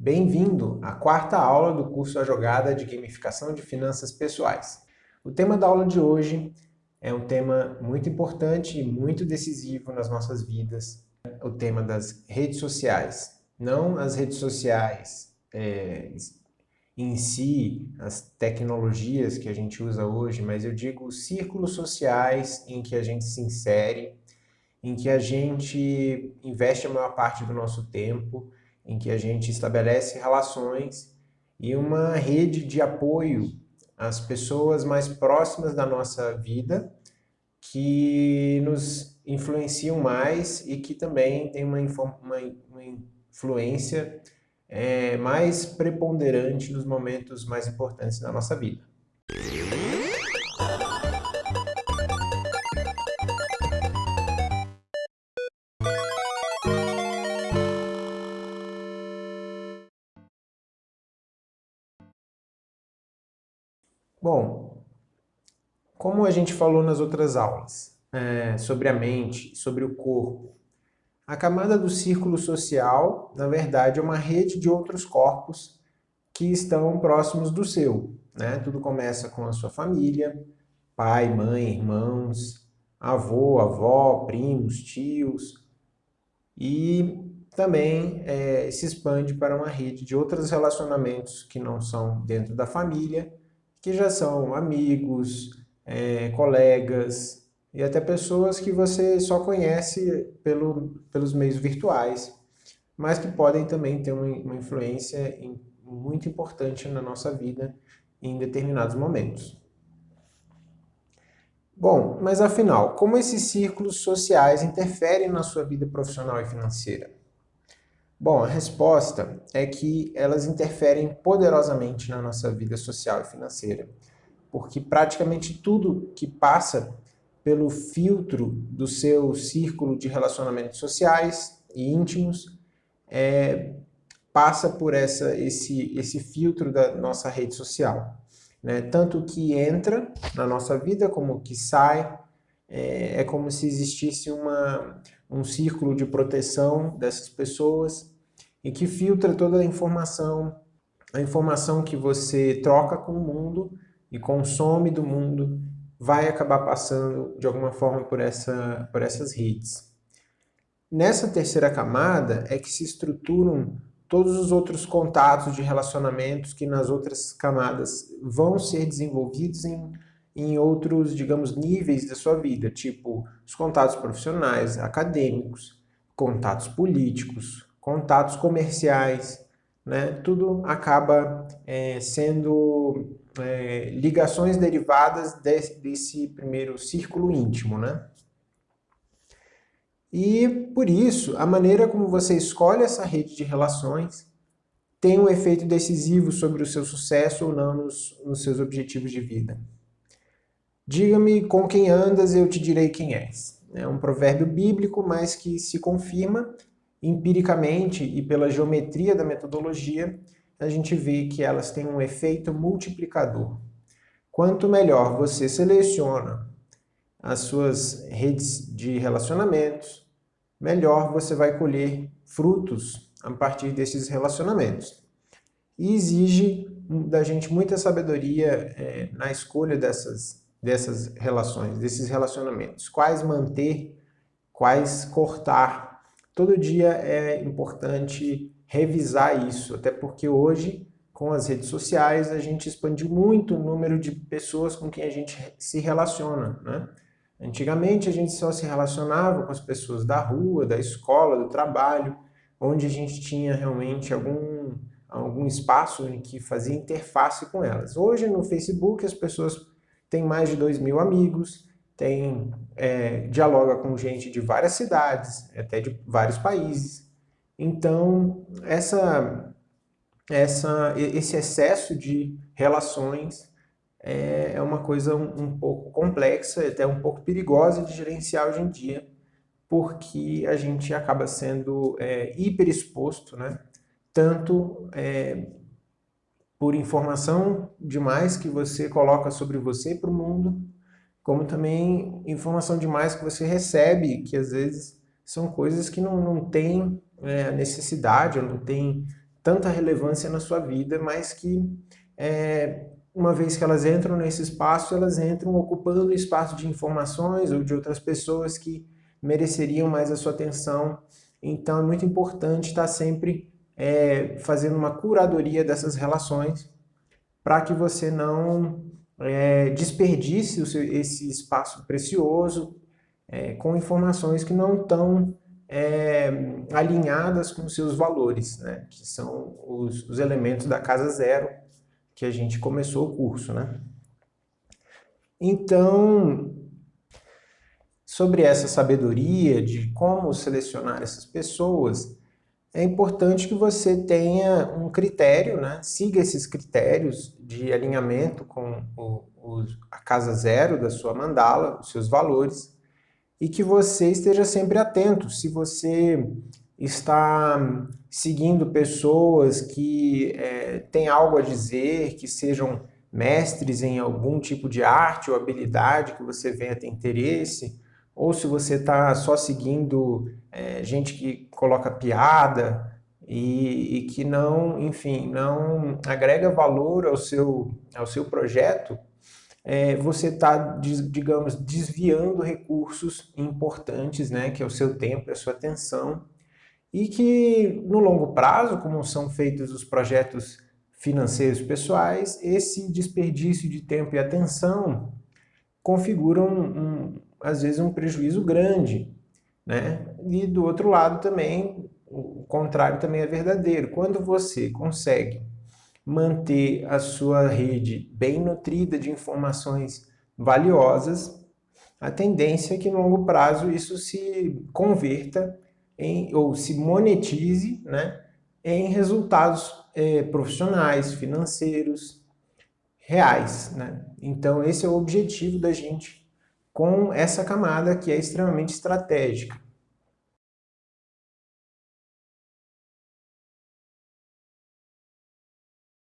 Bem-vindo à quarta aula do curso A Jogada de Gamificação de Finanças Pessoais. O tema da aula de hoje é um tema muito importante e muito decisivo nas nossas vidas, o tema das redes sociais. Não as redes sociais é, em si, as tecnologias que a gente usa hoje, mas eu digo os círculos sociais em que a gente se insere, em que a gente investe a maior parte do nosso tempo, em que a gente estabelece relações e uma rede de apoio às pessoas mais próximas da nossa vida que nos influenciam mais e que também tem uma, uma, uma influência é, mais preponderante nos momentos mais importantes da nossa vida. Bom, como a gente falou nas outras aulas, é, sobre a mente, sobre o corpo, a camada do círculo social, na verdade, é uma rede de outros corpos que estão próximos do seu. Né? Tudo começa com a sua família, pai, mãe, irmãos, avô, avó, primos, tios, e também é, se expande para uma rede de outros relacionamentos que não são dentro da família, que já são amigos, é, colegas e até pessoas que você só conhece pelo, pelos meios virtuais, mas que podem também ter uma, uma influência em, muito importante na nossa vida em determinados momentos. Bom, mas afinal, como esses círculos sociais interferem na sua vida profissional e financeira? Bom, a resposta é que elas interferem poderosamente na nossa vida social e financeira, porque praticamente tudo que passa pelo filtro do seu círculo de relacionamentos sociais e íntimos é, passa por essa, esse, esse filtro da nossa rede social. Né? Tanto que entra na nossa vida como que sai, é, é como se existisse uma, um círculo de proteção dessas pessoas e que filtra toda a informação, a informação que você troca com o mundo e consome do mundo vai acabar passando de alguma forma por, essa, por essas redes. Nessa terceira camada é que se estruturam todos os outros contatos de relacionamentos que nas outras camadas vão ser desenvolvidos em, em outros, digamos, níveis da sua vida, tipo os contatos profissionais, acadêmicos, contatos políticos, contatos comerciais, né? tudo acaba é, sendo é, ligações derivadas desse, primeiro círculo íntimo. Né? E por isso, a maneira como você escolhe essa rede de relações tem um efeito decisivo sobre o seu sucesso ou não nos, nos seus objetivos de vida. Diga-me com quem andas, eu te direi quem és. É um provérbio bíblico, mas que se confirma empiricamente e pela geometria da metodologia, a gente vê que elas têm um efeito multiplicador. Quanto melhor você seleciona as suas redes de relacionamentos, melhor você vai colher frutos a partir desses relacionamentos. E exige da gente muita sabedoria é, na escolha dessas, dessas relações, desses relacionamentos. Quais manter, quais cortar todo dia é importante revisar isso, até porque hoje, com as redes sociais, a gente expandiu muito o número de pessoas com quem a gente se relaciona. Né? Antigamente, a gente só se relacionava com as pessoas da rua, da escola, do trabalho, onde a gente tinha realmente algum, algum espaço em que fazia interface com elas. Hoje, no Facebook, as pessoas têm mais de 2 mil amigos, tem, é, dialoga com gente de várias cidades, até de vários países. Então, essa, essa, esse excesso de relações é, é uma coisa um, um pouco complexa, até um pouco perigosa de gerenciar hoje em dia, porque a gente acaba sendo é, hiperexposto, né? tanto é, por informação demais que você coloca sobre você para o mundo, como também informação demais que você recebe, que às vezes são coisas que não, não tem é, necessidade, ou não tem tanta relevância na sua vida, mas que é, uma vez que elas entram nesse espaço, elas entram ocupando o espaço de informações ou de outras pessoas que mereceriam mais a sua atenção. Então é muito importante estar sempre é, fazendo uma curadoria dessas relações para que você não é, desperdice seu, esse espaço precioso é, com informações que não estão é, alinhadas com seus valores, né? que são os, os elementos da casa zero que a gente começou o curso. Né? Então, sobre essa sabedoria de como selecionar essas pessoas, é importante que você tenha um critério, né? siga esses critérios de alinhamento com o, o, a casa zero da sua mandala, os seus valores, e que você esteja sempre atento. Se você está seguindo pessoas que é, têm algo a dizer, que sejam mestres em algum tipo de arte ou habilidade que você venha ter interesse, ou se você está só seguindo é, gente que coloca piada e, e, que não, enfim, não agrega valor ao seu, ao seu projeto, é, você está, digamos, desviando recursos importantes, né, que é o seu tempo, a sua atenção, e que no longo prazo, como são feitos os projetos financeiros pessoais, esse desperdício de tempo e atenção configuram um, às vezes, um prejuízo grande. Né? E do outro lado também, o contrário também é verdadeiro. Quando você consegue manter a sua rede bem nutrida de informações valiosas, a tendência é que no longo prazo isso se converta em, ou se monetize né, em resultados é, profissionais, financeiros, reais. Né? Então esse é o objetivo da gente com essa camada que é extremamente estratégica.